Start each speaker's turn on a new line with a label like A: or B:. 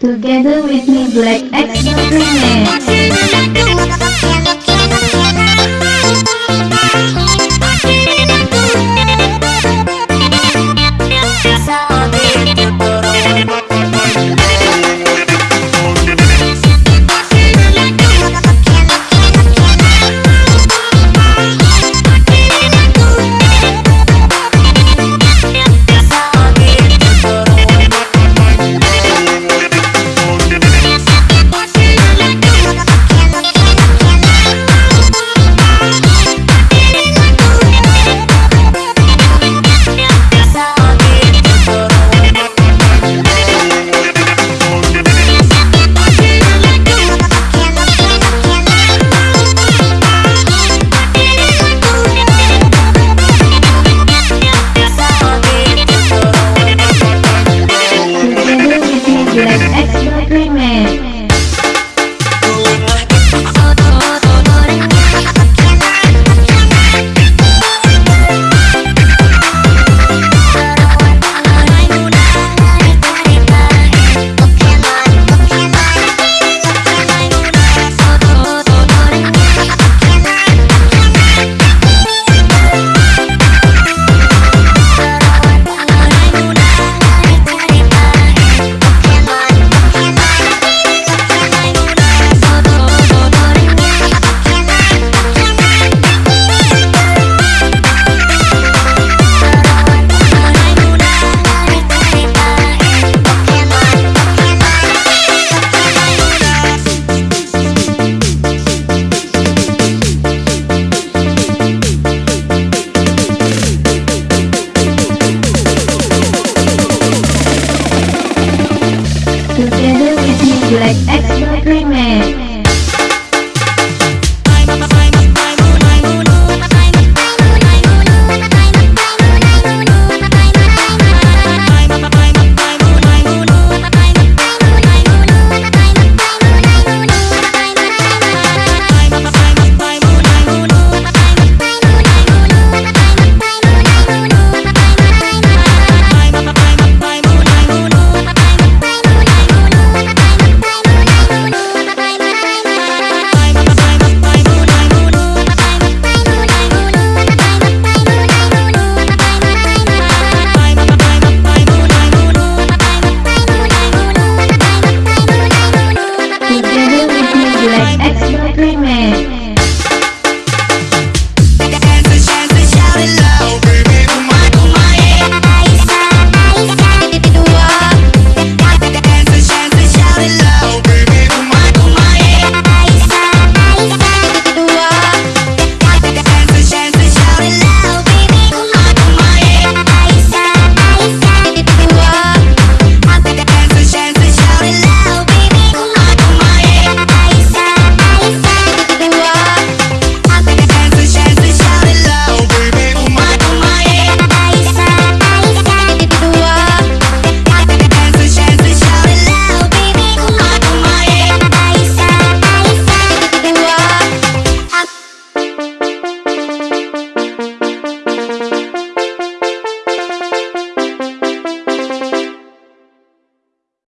A: Together with me Black X like extra premium.